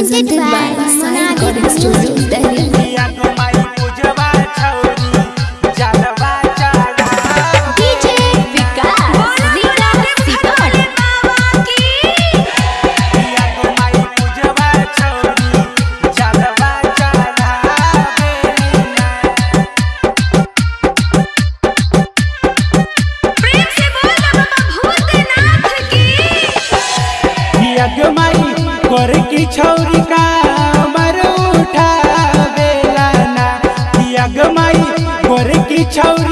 presented by Sai Recording Studio, Delhi. पिया पिया को छौरी को मर उठा बेलाना। गोर की छौरी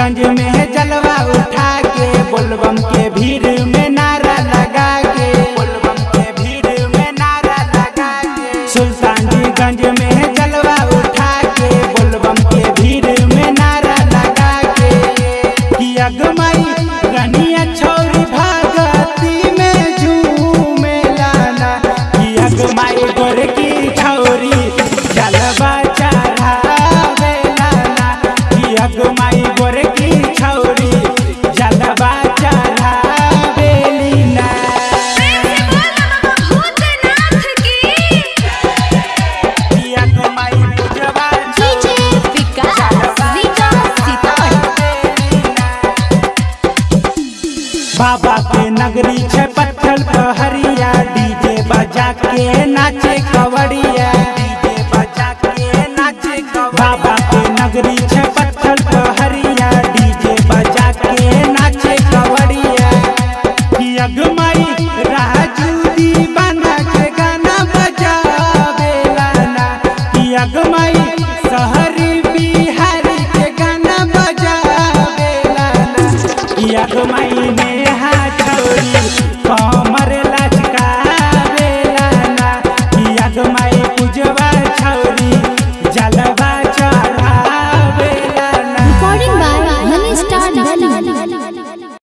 सुल्तानगंज में जलवा उठा के बोलबम के भीड़ में नारा लगा के बोलबम के भीड़ में नारा लगा के सुल्तानगंज बाबा के नगरी छे पत्थल पहरिया डीजे बजा के नाचे कवड़िया। डीजे बजा के नाचे बाबा के नगरी छे पत्थल पहरिया डीजे बजा के नाचे कवड़िया। कि अगमई राजू दीवाना के गाना बजावे लाना। कि अगमई शहरी बिहारी के गाना बजावे लाना। कि अगमई ने Thank you.